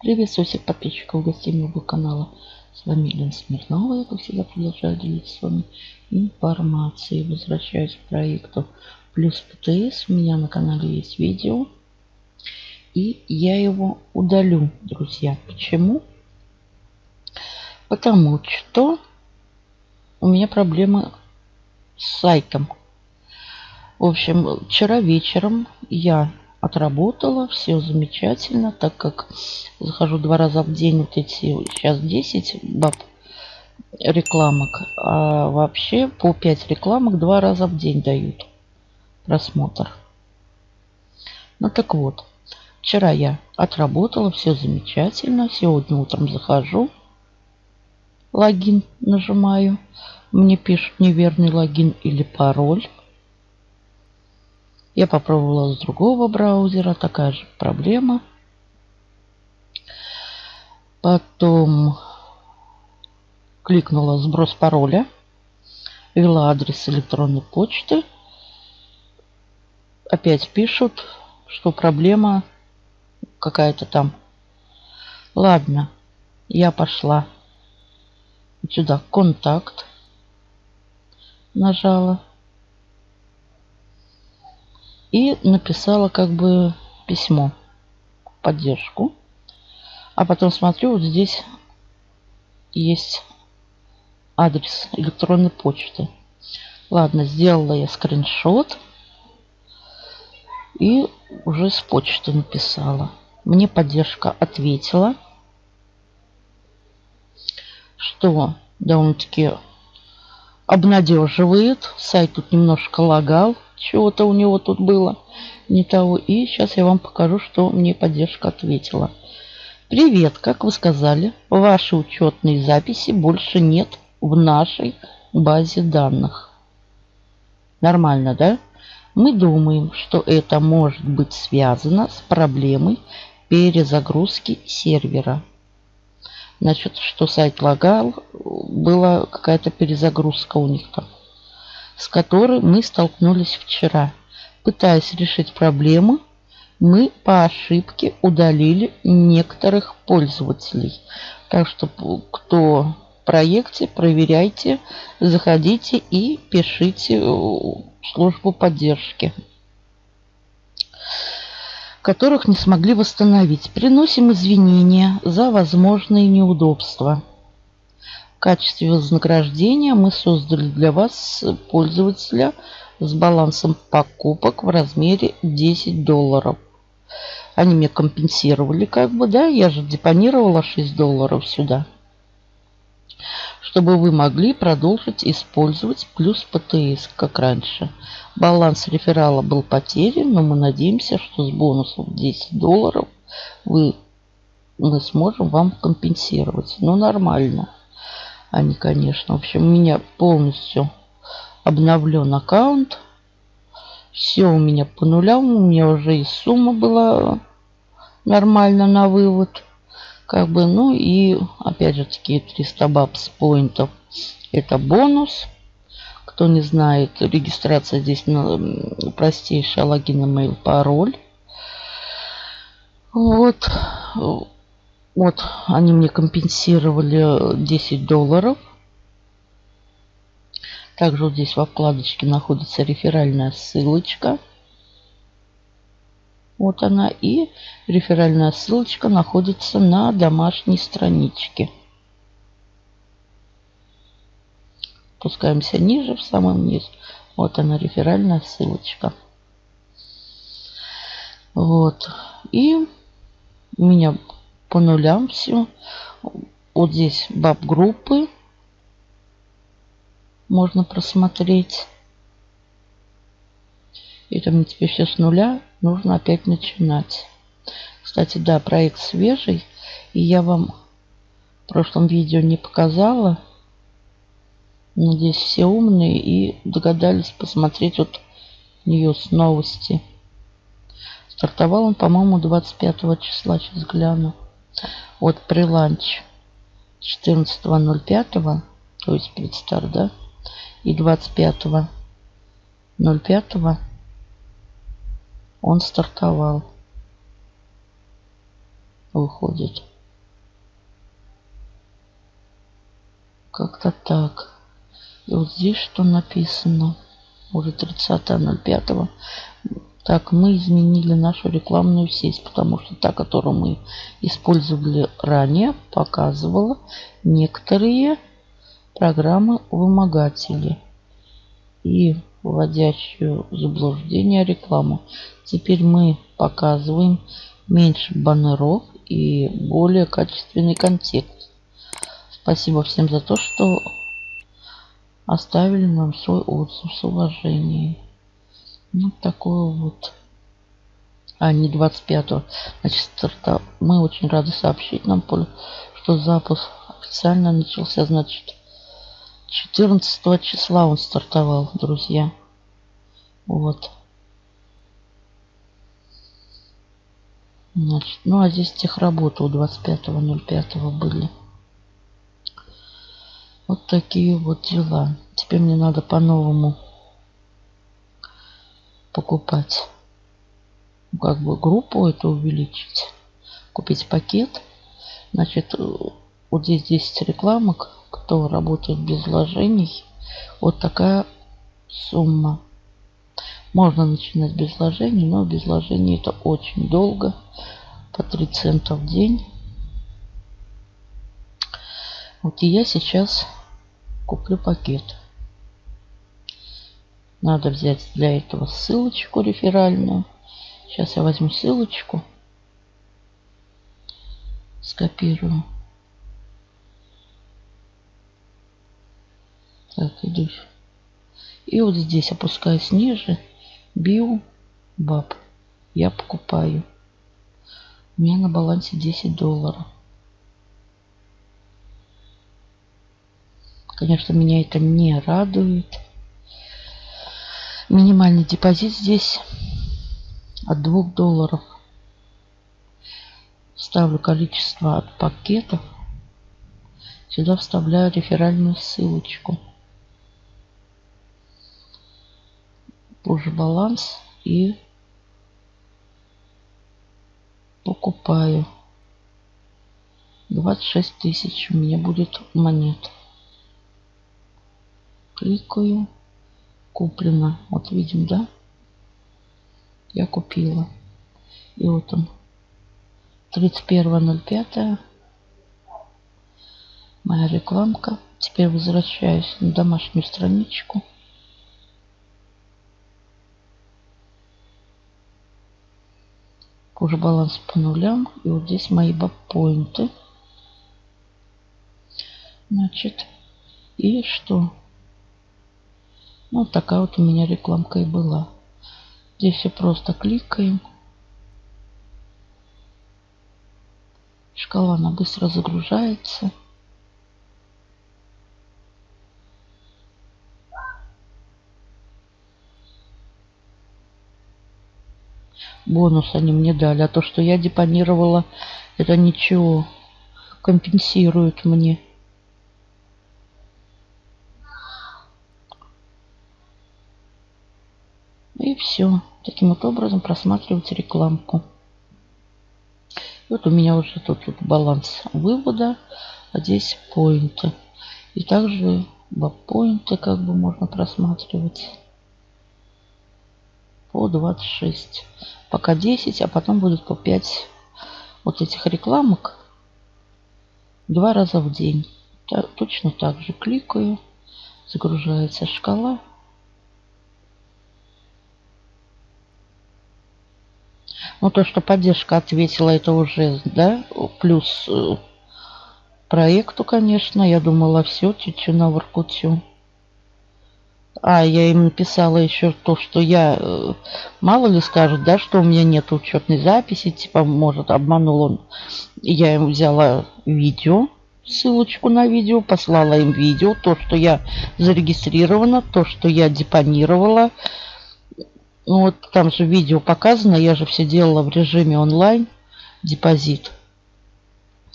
Приветствую всех подписчиков гостей моего канала. С вами Елена Смирнова. Я, как всегда, продолжаю делиться с вами информацией. Возвращаюсь к проекту Плюс ПТС. У меня на канале есть видео. И я его удалю, друзья. Почему? Потому что у меня проблемы с сайтом. В общем, вчера вечером я отработала, все замечательно, так как захожу два раза в день, вот эти сейчас 10 баб рекламок, а вообще по 5 рекламок два раза в день дают просмотр. Ну так вот, вчера я отработала, все замечательно, сегодня утром захожу, логин нажимаю, мне пишут неверный логин или пароль. Я попробовала с другого браузера, такая же проблема. Потом кликнула сброс пароля, ввела адрес электронной почты. Опять пишут, что проблема какая-то там. Ладно, я пошла сюда контакт, нажала и написала как бы письмо, поддержку. А потом смотрю, вот здесь есть адрес электронной почты. Ладно, сделала я скриншот и уже с почты написала. Мне поддержка ответила, что довольно-таки обнадеживает. Сайт тут немножко лагал. Чего-то у него тут было не того. И сейчас я вам покажу, что мне поддержка ответила. Привет, как вы сказали, ваши учетные записи больше нет в нашей базе данных. Нормально, да? Мы думаем, что это может быть связано с проблемой перезагрузки сервера. Значит, что сайт лагал, была какая-то перезагрузка у них там с которой мы столкнулись вчера. Пытаясь решить проблему, мы по ошибке удалили некоторых пользователей. Так что кто в проекте, проверяйте, заходите и пишите в службу поддержки которых не смогли восстановить. Приносим извинения за возможные неудобства. Качестве вознаграждения мы создали для вас пользователя с балансом покупок в размере 10 долларов. Они мне компенсировали как бы, да, я же депонировала 6 долларов сюда. Чтобы вы могли продолжить использовать плюс ПТС, как раньше. Баланс реферала был потерян, но мы надеемся, что с бонусом 10 долларов вы, мы сможем вам компенсировать. Ну, нормально они, конечно. В общем, у меня полностью обновлен аккаунт. Все у меня по нулям. У меня уже и сумма была нормально на вывод. Как бы, ну и опять же таки 300 бабс поинтов. Это бонус. Кто не знает, регистрация здесь на простейшая логин, email, пароль. Вот. Вот, они мне компенсировали 10 долларов. Также вот здесь во вкладочке находится реферальная ссылочка. Вот она. И реферальная ссылочка находится на домашней страничке. Спускаемся ниже, в самом низ. Вот она, реферальная ссылочка. Вот. И у меня по нулям все. Вот здесь баб группы можно просмотреть. Это мне теперь все с нуля. Нужно опять начинать. Кстати, да, проект свежий. И я вам в прошлом видео не показала. Надеюсь, все умные и догадались посмотреть вот ньюс новости. Стартовал он, по-моему, 25 числа. Сейчас гляну. Вот от приланч 14.05, то есть предстар, да, и 25.05 он стартовал. Выходит. Как-то так. И вот здесь что написано? Уже 30.05 так, мы изменили нашу рекламную сеть, потому что та, которую мы использовали ранее, показывала некоторые программы вымогатели и вводящую заблуждение рекламу. Теперь мы показываем меньше баннеров и более качественный контекст. Спасибо всем за то, что оставили нам свой отзыв с уважением. Ну, такое вот. А, не 25-го. Значит, старта... мы очень рады сообщить нам, что запуск официально начался, значит, 14 числа он стартовал, друзья. Вот. Значит, ну а здесь техработы у 25.05 были. Вот такие вот дела. Теперь мне надо по-новому покупать. Как бы группу это увеличить. Купить пакет. Значит, вот здесь 10 рекламок. Кто работает без вложений. Вот такая сумма. Можно начинать без вложений, но без вложений это очень долго. По 3 цента в день. Вот и я сейчас куплю пакет. Надо взять для этого ссылочку реферальную. Сейчас я возьму ссылочку. Скопирую. Так, иду. И вот здесь опускаюсь ниже. Био баб. Я покупаю. У меня на балансе 10 долларов. Конечно, меня это не радует. Минимальный депозит здесь от 2 долларов. Ставлю количество от пакетов. Сюда вставляю реферальную ссылочку. Позже баланс и покупаю. 26 тысяч у меня будет монет. Кликаю. Куплено. Вот видим, да? Я купила. И вот он. 31.05. Моя рекламка. Теперь возвращаюсь на домашнюю страничку. Уже баланс по нулям. И вот здесь мои бабпоинты. Значит, и что? Ну, такая вот у меня рекламка и была. Здесь все просто кликаем. Шкала, она быстро загружается. Бонус они мне дали. А то, что я депонировала, это ничего. Компенсирует мне. И все. Таким вот образом просматривать рекламку. Вот у меня уже тут, тут баланс вывода, а здесь поинты. И также поинты как бы можно просматривать по 26. Пока 10, а потом будет по 5 вот этих рекламок два раза в день. Точно так же кликаю, загружается шкала. Ну, то, что поддержка ответила, это уже, да, плюс э, проекту, конечно. Я думала, все, тю-тю на воркутю. А, я им написала еще то, что я, э, мало ли скажут, да, что у меня нет учетной записи, типа, может, обманул он. Я им взяла видео, ссылочку на видео, послала им видео, то, что я зарегистрирована, то, что я депонировала, ну вот там же видео показано, я же все делала в режиме онлайн, депозит.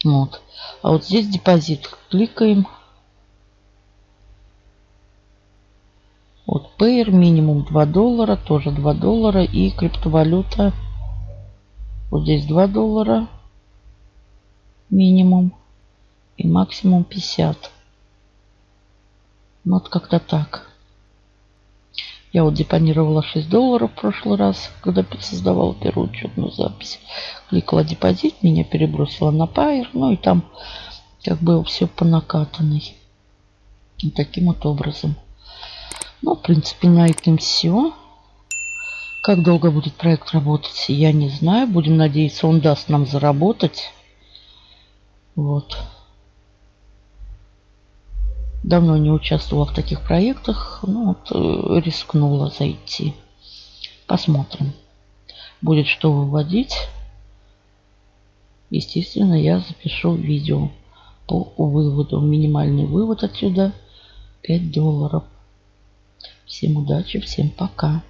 Вот. А вот здесь депозит. Кликаем. Вот Payer минимум 2 доллара, тоже 2 доллара. И криптовалюта. Вот здесь 2 доллара минимум. И максимум 50. Ну, вот как-то так. Я вот депонировала 6 долларов в прошлый раз, когда создавала первую учетную запись. Кликала депозит, меня перебросила на Pair, ну и там как бы все по накатанной. И таким вот образом. Ну, в принципе, на этом все. Как долго будет проект работать, я не знаю. Будем надеяться, он даст нам заработать. Вот. Давно не участвовала в таких проектах. Ну, вот, э, рискнула зайти. Посмотрим. Будет что выводить. Естественно, я запишу видео по выводу. Минимальный вывод отсюда 5 долларов. Всем удачи, всем пока.